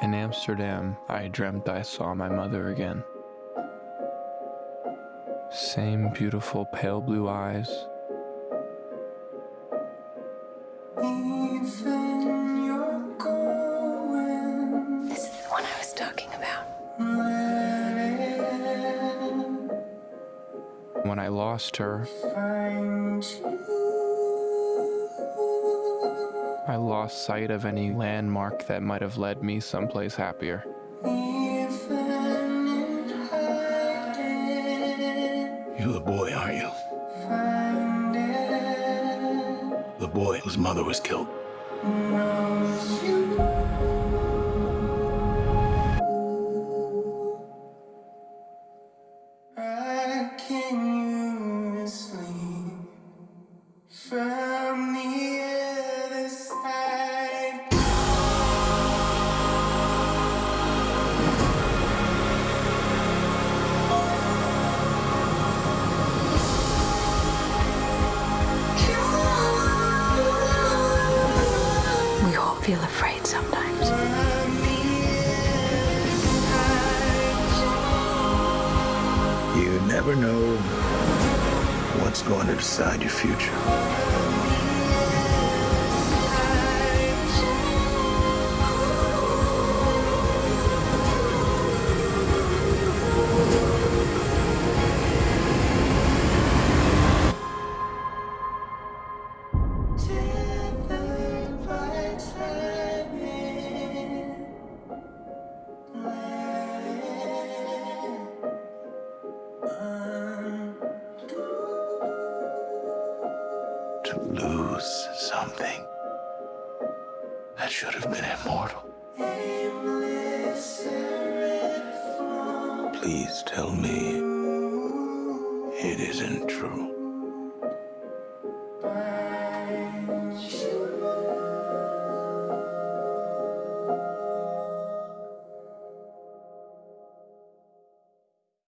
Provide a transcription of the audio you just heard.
In Amsterdam, I dreamt I saw my mother again. Same beautiful pale blue eyes. This is the one I was talking about. When I lost her, I lost sight of any landmark that might have led me someplace happier. You're the boy, aren't you? The boy whose mother was killed. Feel afraid sometimes. You never know what's going to decide your future. Lose something that should have been immortal. Please tell me it isn't true.